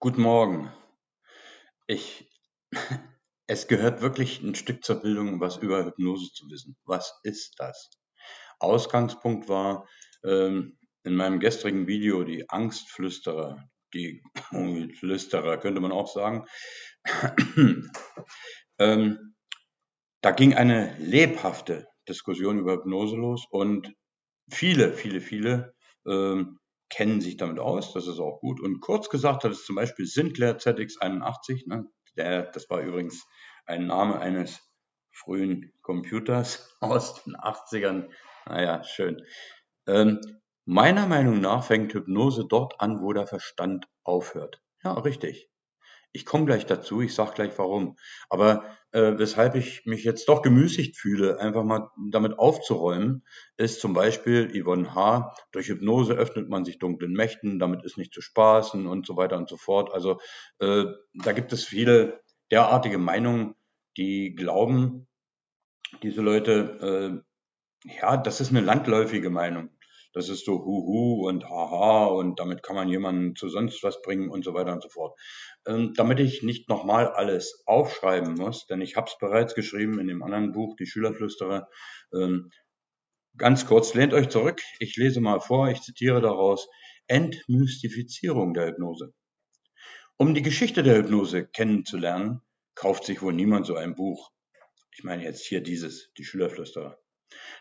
Guten Morgen. Ich es gehört wirklich ein Stück zur Bildung, was über Hypnose zu wissen. Was ist das? Ausgangspunkt war ähm, in meinem gestrigen Video die Angstflüsterer, die Flüsterer könnte man auch sagen. ähm, da ging eine lebhafte Diskussion über Hypnose los und viele, viele, viele ähm, kennen sich damit aus, das ist auch gut. Und kurz gesagt hat es zum Beispiel Sinclair ZX81, ne, der, das war übrigens ein Name eines frühen Computers aus den 80ern. Naja, schön. Ähm, meiner Meinung nach fängt Hypnose dort an, wo der Verstand aufhört. Ja, richtig. Ich komme gleich dazu, ich sage gleich warum. Aber äh, weshalb ich mich jetzt doch gemüßigt fühle, einfach mal damit aufzuräumen, ist zum Beispiel Yvonne H. Durch Hypnose öffnet man sich dunklen Mächten, damit ist nicht zu spaßen und so weiter und so fort. Also äh, da gibt es viele derartige Meinungen, die glauben, diese Leute, äh, ja, das ist eine landläufige Meinung. Das ist so Huhu und Haha und damit kann man jemanden zu sonst was bringen und so weiter und so fort. Ähm, damit ich nicht nochmal alles aufschreiben muss, denn ich habe es bereits geschrieben in dem anderen Buch, Die Schülerflüsterer. Ähm, ganz kurz, lehnt euch zurück. Ich lese mal vor, ich zitiere daraus. Entmystifizierung der Hypnose. Um die Geschichte der Hypnose kennenzulernen, kauft sich wohl niemand so ein Buch. Ich meine jetzt hier dieses, die Schülerflüsterer.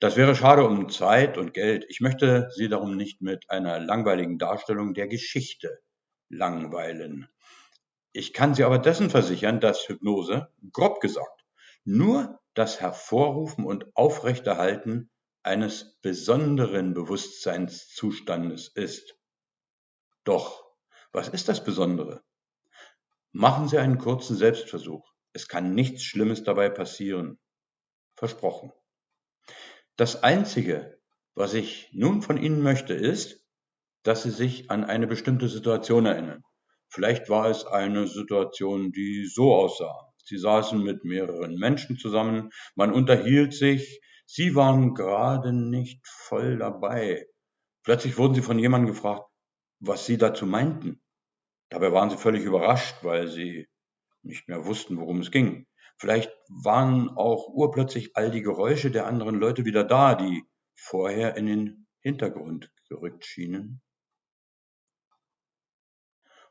Das wäre schade um Zeit und Geld. Ich möchte Sie darum nicht mit einer langweiligen Darstellung der Geschichte langweilen. Ich kann Sie aber dessen versichern, dass Hypnose, grob gesagt, nur das Hervorrufen und Aufrechterhalten eines besonderen Bewusstseinszustandes ist. Doch, was ist das Besondere? Machen Sie einen kurzen Selbstversuch. Es kann nichts Schlimmes dabei passieren. Versprochen. Das Einzige, was ich nun von Ihnen möchte, ist, dass Sie sich an eine bestimmte Situation erinnern. Vielleicht war es eine Situation, die so aussah. Sie saßen mit mehreren Menschen zusammen, man unterhielt sich, Sie waren gerade nicht voll dabei. Plötzlich wurden Sie von jemandem gefragt, was Sie dazu meinten. Dabei waren Sie völlig überrascht, weil Sie nicht mehr wussten, worum es ging. Vielleicht waren auch urplötzlich all die Geräusche der anderen Leute wieder da, die vorher in den Hintergrund gerückt schienen.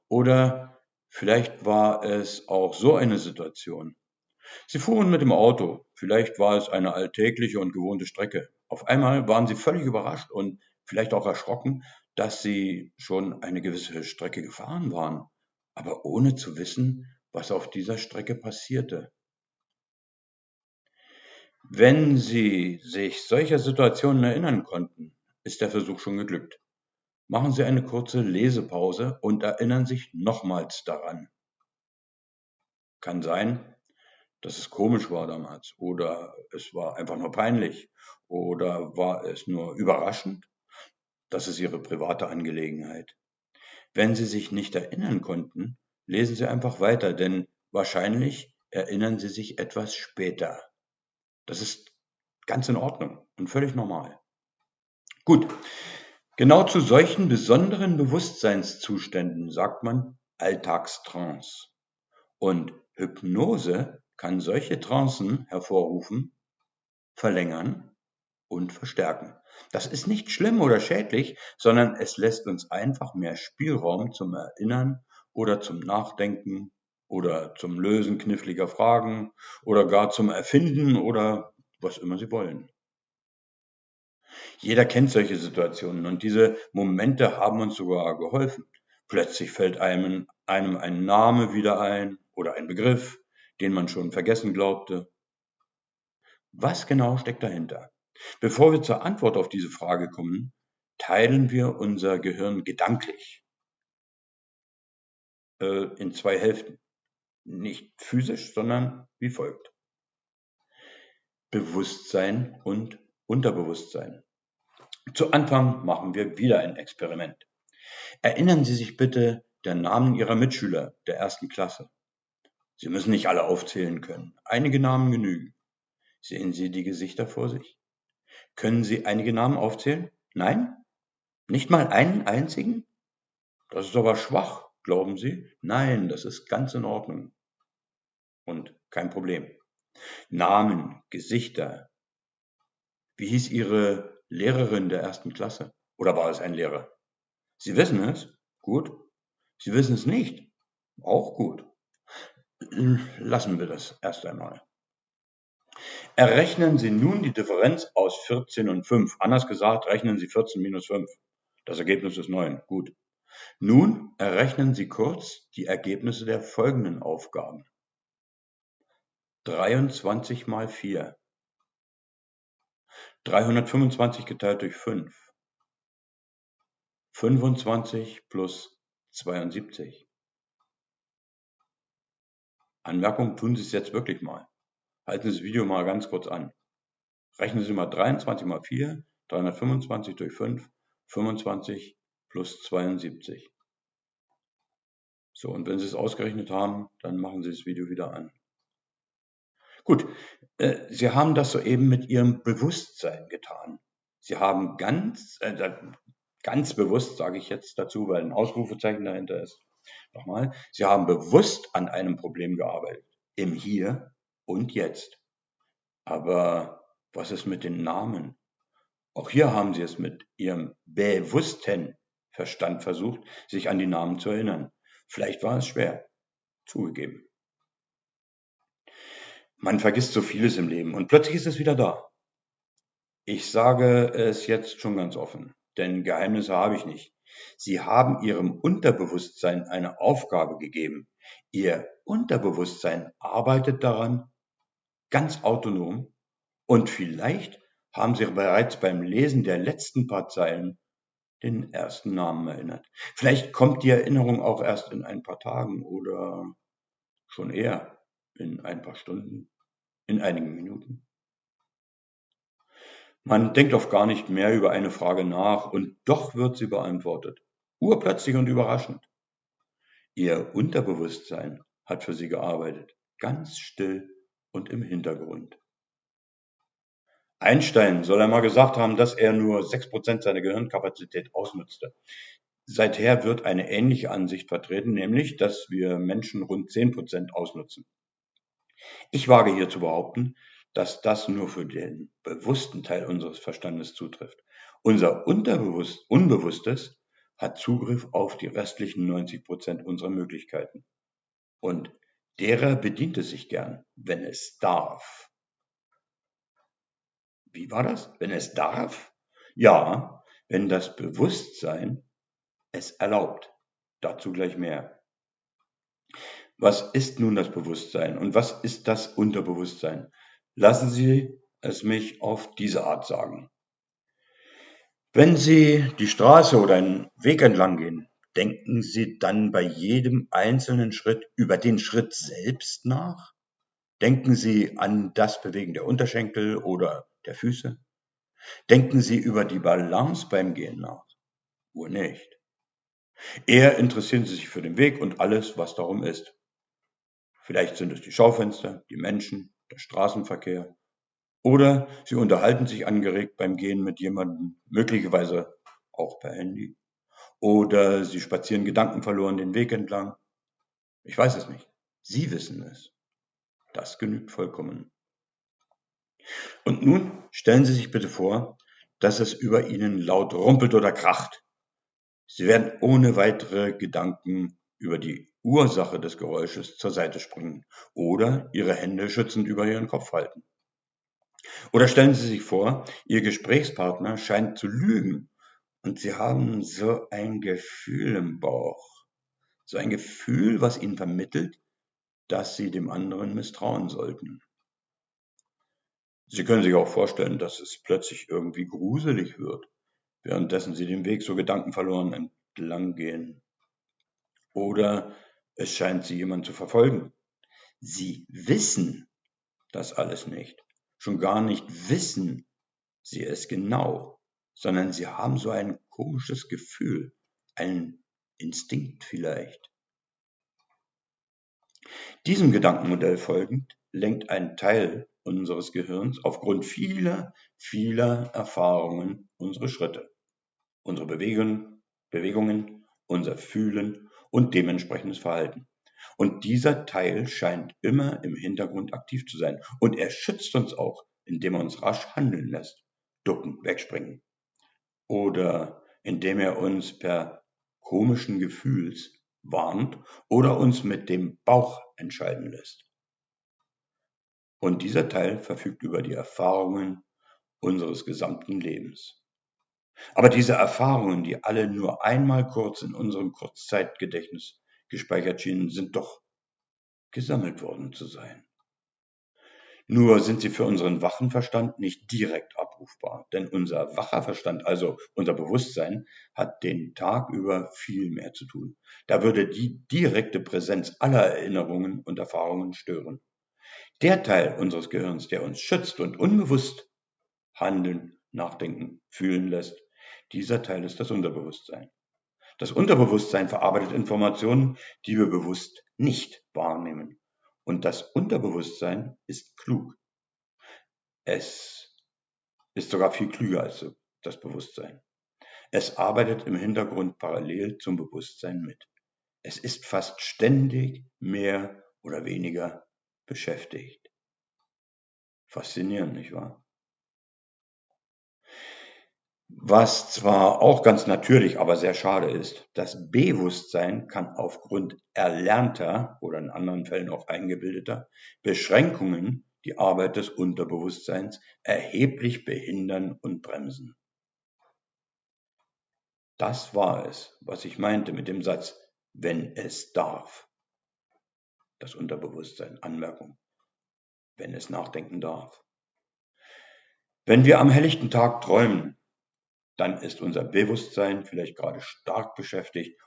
Oder vielleicht war es auch so eine Situation. Sie fuhren mit dem Auto, vielleicht war es eine alltägliche und gewohnte Strecke. Auf einmal waren sie völlig überrascht und vielleicht auch erschrocken, dass sie schon eine gewisse Strecke gefahren waren, aber ohne zu wissen, was auf dieser Strecke passierte. Wenn Sie sich solcher Situationen erinnern konnten, ist der Versuch schon geglückt. Machen Sie eine kurze Lesepause und erinnern sich nochmals daran. Kann sein, dass es komisch war damals oder es war einfach nur peinlich oder war es nur überraschend. Das ist Ihre private Angelegenheit. Wenn Sie sich nicht erinnern konnten, lesen Sie einfach weiter, denn wahrscheinlich erinnern Sie sich etwas später. Das ist ganz in Ordnung und völlig normal. Gut, genau zu solchen besonderen Bewusstseinszuständen sagt man Alltagstrance. Und Hypnose kann solche Trancen hervorrufen, verlängern und verstärken. Das ist nicht schlimm oder schädlich, sondern es lässt uns einfach mehr Spielraum zum Erinnern oder zum Nachdenken oder zum Lösen kniffliger Fragen oder gar zum Erfinden oder was immer Sie wollen. Jeder kennt solche Situationen und diese Momente haben uns sogar geholfen. Plötzlich fällt einem, einem ein Name wieder ein oder ein Begriff, den man schon vergessen glaubte. Was genau steckt dahinter? Bevor wir zur Antwort auf diese Frage kommen, teilen wir unser Gehirn gedanklich äh, in zwei Hälften. Nicht physisch, sondern wie folgt. Bewusstsein und Unterbewusstsein. Zu Anfang machen wir wieder ein Experiment. Erinnern Sie sich bitte der Namen Ihrer Mitschüler der ersten Klasse. Sie müssen nicht alle aufzählen können. Einige Namen genügen. Sehen Sie die Gesichter vor sich? Können Sie einige Namen aufzählen? Nein? Nicht mal einen einzigen? Das ist aber schwach. Glauben Sie? Nein, das ist ganz in Ordnung. Und kein Problem. Namen, Gesichter. Wie hieß Ihre Lehrerin der ersten Klasse? Oder war es ein Lehrer? Sie wissen es? Gut. Sie wissen es nicht? Auch gut. Lassen wir das erst einmal. Errechnen Sie nun die Differenz aus 14 und 5. Anders gesagt, rechnen Sie 14 minus 5. Das Ergebnis ist 9. Gut. Nun errechnen Sie kurz die Ergebnisse der folgenden Aufgaben. 23 mal 4. 325 geteilt durch 5. 25 plus 72. Anmerkung, tun Sie es jetzt wirklich mal. Halten Sie das Video mal ganz kurz an. Rechnen Sie mal 23 mal 4, 325 durch 5, 25 plus 72. So, und wenn Sie es ausgerechnet haben, dann machen Sie das Video wieder an. Gut, äh, Sie haben das soeben mit Ihrem Bewusstsein getan. Sie haben ganz, äh, ganz bewusst, sage ich jetzt dazu, weil ein Ausrufezeichen dahinter ist, nochmal, Sie haben bewusst an einem Problem gearbeitet, im Hier und Jetzt. Aber was ist mit den Namen? Auch hier haben Sie es mit Ihrem bewussten Verstand versucht, sich an die Namen zu erinnern. Vielleicht war es schwer, zugegeben. Man vergisst so vieles im Leben und plötzlich ist es wieder da. Ich sage es jetzt schon ganz offen, denn Geheimnisse habe ich nicht. Sie haben Ihrem Unterbewusstsein eine Aufgabe gegeben. Ihr Unterbewusstsein arbeitet daran, ganz autonom und vielleicht haben Sie bereits beim Lesen der letzten paar Zeilen den ersten Namen erinnert. Vielleicht kommt die Erinnerung auch erst in ein paar Tagen oder schon eher in ein paar Stunden, in einigen Minuten. Man denkt oft gar nicht mehr über eine Frage nach und doch wird sie beantwortet. Urplötzlich und überraschend. Ihr Unterbewusstsein hat für sie gearbeitet, ganz still und im Hintergrund. Einstein soll einmal gesagt haben, dass er nur 6% seiner Gehirnkapazität ausnutzte. Seither wird eine ähnliche Ansicht vertreten, nämlich, dass wir Menschen rund 10% ausnutzen. Ich wage hier zu behaupten, dass das nur für den bewussten Teil unseres Verstandes zutrifft. Unser Unterbewusst, Unbewusstes hat Zugriff auf die restlichen 90% unserer Möglichkeiten. Und derer bedient es sich gern, wenn es darf. Wie war das? Wenn es darf? Ja, wenn das Bewusstsein es erlaubt. Dazu gleich mehr. Was ist nun das Bewusstsein und was ist das Unterbewusstsein? Lassen Sie es mich auf diese Art sagen. Wenn Sie die Straße oder einen Weg entlang gehen, denken Sie dann bei jedem einzelnen Schritt über den Schritt selbst nach? Denken Sie an das Bewegen der Unterschenkel oder der Füße? Denken Sie über die Balance beim Gehen nach? Wohl nicht. Eher interessieren Sie sich für den Weg und alles, was darum ist. Vielleicht sind es die Schaufenster, die Menschen, der Straßenverkehr. Oder Sie unterhalten sich angeregt beim Gehen mit jemandem, möglicherweise auch per Handy. Oder Sie spazieren gedankenverloren den Weg entlang. Ich weiß es nicht. Sie wissen es. Das genügt vollkommen. Und nun stellen Sie sich bitte vor, dass es über Ihnen laut rumpelt oder kracht. Sie werden ohne weitere Gedanken über die Ursache des Geräusches zur Seite springen oder Ihre Hände schützend über Ihren Kopf halten. Oder stellen Sie sich vor, Ihr Gesprächspartner scheint zu lügen und Sie haben so ein Gefühl im Bauch. So ein Gefühl, was Ihnen vermittelt, dass Sie dem anderen misstrauen sollten. Sie können sich auch vorstellen, dass es plötzlich irgendwie gruselig wird, währenddessen Sie den Weg so gedankenverloren entlang gehen. Oder es scheint Sie jemand zu verfolgen. Sie wissen das alles nicht. Schon gar nicht wissen Sie es genau, sondern Sie haben so ein komisches Gefühl, einen Instinkt vielleicht. Diesem Gedankenmodell folgend lenkt ein Teil unseres Gehirns aufgrund vieler, vieler Erfahrungen unsere Schritte, unsere Bewegungen, Bewegungen, unser Fühlen und dementsprechendes Verhalten. Und dieser Teil scheint immer im Hintergrund aktiv zu sein. Und er schützt uns auch, indem er uns rasch handeln lässt. Ducken, wegspringen. Oder indem er uns per komischen Gefühls warnt oder uns mit dem Bauch entscheiden lässt. Und dieser Teil verfügt über die Erfahrungen unseres gesamten Lebens. Aber diese Erfahrungen, die alle nur einmal kurz in unserem Kurzzeitgedächtnis gespeichert schienen, sind doch gesammelt worden zu sein. Nur sind sie für unseren wachen Verstand nicht direkt abrufbar, denn unser wacher Verstand, also unser Bewusstsein, hat den Tag über viel mehr zu tun. Da würde die direkte Präsenz aller Erinnerungen und Erfahrungen stören. Der Teil unseres Gehirns, der uns schützt und unbewusst handeln, nachdenken, fühlen lässt, dieser Teil ist das Unterbewusstsein. Das Unterbewusstsein verarbeitet Informationen, die wir bewusst nicht wahrnehmen. Und das Unterbewusstsein ist klug. Es ist sogar viel klüger als das Bewusstsein. Es arbeitet im Hintergrund parallel zum Bewusstsein mit. Es ist fast ständig mehr oder weniger beschäftigt. Faszinierend, nicht wahr? Was zwar auch ganz natürlich, aber sehr schade ist, das Bewusstsein kann aufgrund erlernter oder in anderen Fällen auch eingebildeter Beschränkungen die Arbeit des Unterbewusstseins erheblich behindern und bremsen. Das war es, was ich meinte mit dem Satz, wenn es darf. Das Unterbewusstsein, Anmerkung, wenn es nachdenken darf. Wenn wir am helllichten Tag träumen, dann ist unser Bewusstsein vielleicht gerade stark beschäftigt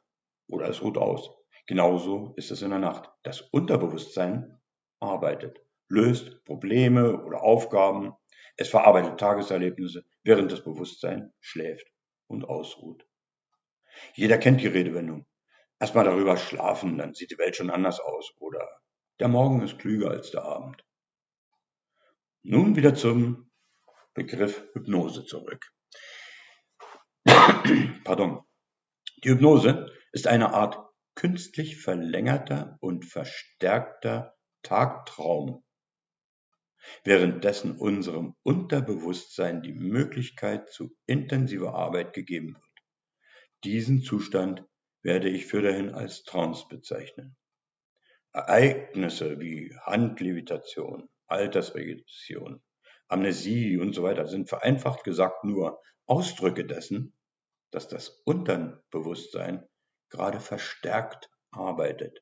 oder es ruht aus. Genauso ist es in der Nacht. Das Unterbewusstsein arbeitet, löst Probleme oder Aufgaben, es verarbeitet Tageserlebnisse, während das Bewusstsein schläft und ausruht. Jeder kennt die Redewendung. Erstmal darüber schlafen, dann sieht die Welt schon anders aus. Oder der Morgen ist klüger als der Abend. Nun wieder zum Begriff Hypnose zurück. Pardon. Die Hypnose ist eine Art künstlich verlängerter und verstärkter Tagtraum, währenddessen unserem Unterbewusstsein die Möglichkeit zu intensiver Arbeit gegeben wird. Diesen Zustand werde ich fürderhin als Trance bezeichnen. Ereignisse wie Handlevitation, Altersregression, Amnesie und so weiter sind vereinfacht gesagt nur Ausdrücke dessen, dass das Unterbewusstsein gerade verstärkt arbeitet.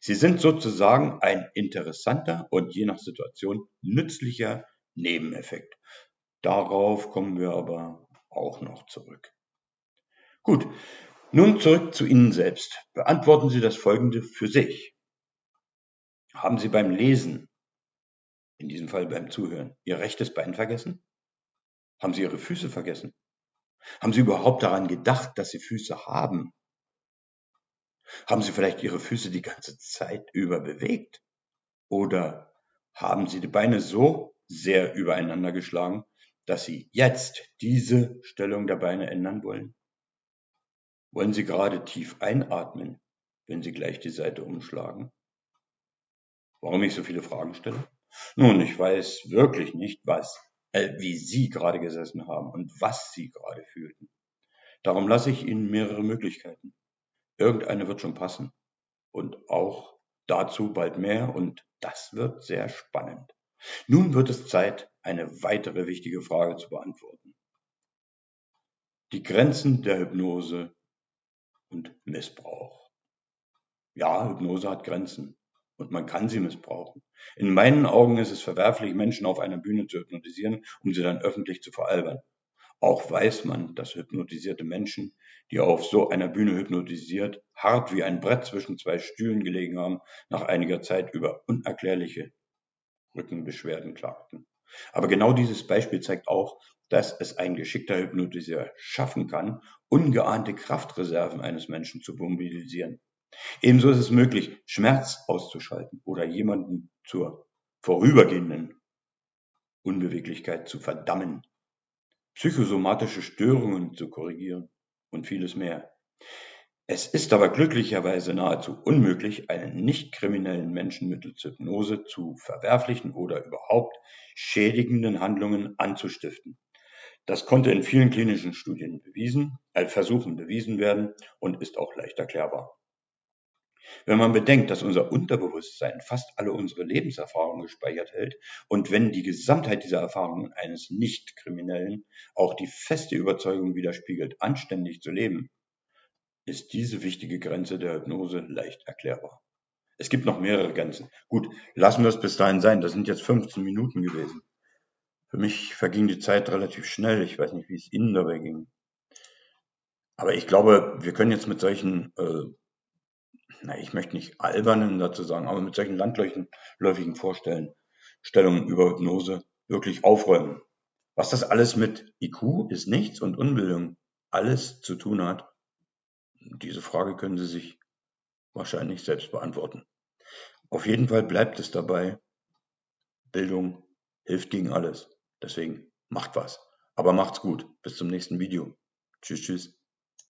Sie sind sozusagen ein interessanter und je nach Situation nützlicher Nebeneffekt. Darauf kommen wir aber auch noch zurück. Gut, nun zurück zu Ihnen selbst. Beantworten Sie das Folgende für sich. Haben Sie beim Lesen, in diesem Fall beim Zuhören, Ihr rechtes Bein vergessen? Haben Sie Ihre Füße vergessen? Haben Sie überhaupt daran gedacht, dass Sie Füße haben? Haben Sie vielleicht Ihre Füße die ganze Zeit über bewegt? Oder haben Sie die Beine so sehr übereinander geschlagen, dass Sie jetzt diese Stellung der Beine ändern wollen? Wollen Sie gerade tief einatmen, wenn Sie gleich die Seite umschlagen? Warum ich so viele Fragen stelle? Nun, ich weiß wirklich nicht, was wie Sie gerade gesessen haben und was Sie gerade fühlten. Darum lasse ich Ihnen mehrere Möglichkeiten. Irgendeine wird schon passen. Und auch dazu bald mehr und das wird sehr spannend. Nun wird es Zeit, eine weitere wichtige Frage zu beantworten. Die Grenzen der Hypnose und Missbrauch. Ja, Hypnose hat Grenzen und man kann sie missbrauchen. In meinen Augen ist es verwerflich, Menschen auf einer Bühne zu hypnotisieren, um sie dann öffentlich zu veralbern. Auch weiß man, dass hypnotisierte Menschen, die auf so einer Bühne hypnotisiert, hart wie ein Brett zwischen zwei Stühlen gelegen haben, nach einiger Zeit über unerklärliche Rückenbeschwerden klagten. Aber genau dieses Beispiel zeigt auch, dass es ein geschickter Hypnotiseur schaffen kann, ungeahnte Kraftreserven eines Menschen zu mobilisieren. Ebenso ist es möglich, Schmerz auszuschalten oder jemanden zur vorübergehenden Unbeweglichkeit zu verdammen, psychosomatische Störungen zu korrigieren und vieles mehr. Es ist aber glücklicherweise nahezu unmöglich, einen nicht-kriminellen Menschen mittels Hypnose zu verwerflichen oder überhaupt schädigenden Handlungen anzustiften. Das konnte in vielen klinischen Studien bewiesen, äh, Versuchen bewiesen werden und ist auch leicht erklärbar. Wenn man bedenkt, dass unser Unterbewusstsein fast alle unsere Lebenserfahrungen gespeichert hält und wenn die Gesamtheit dieser Erfahrungen eines Nicht-Kriminellen auch die feste Überzeugung widerspiegelt, anständig zu leben, ist diese wichtige Grenze der Hypnose leicht erklärbar. Es gibt noch mehrere Grenzen. Gut, lassen wir es bis dahin sein. Das sind jetzt 15 Minuten gewesen. Für mich verging die Zeit relativ schnell. Ich weiß nicht, wie es Ihnen dabei ging. Aber ich glaube, wir können jetzt mit solchen, äh, na, ich möchte nicht albernen dazu sagen, aber mit solchen landläufigen Vorstellungen über Hypnose wirklich aufräumen. Was das alles mit IQ ist nichts und Unbildung alles zu tun hat, diese Frage können Sie sich wahrscheinlich selbst beantworten. Auf jeden Fall bleibt es dabei, Bildung hilft gegen alles. Deswegen macht was. Aber macht's gut. Bis zum nächsten Video. Tschüss, tschüss.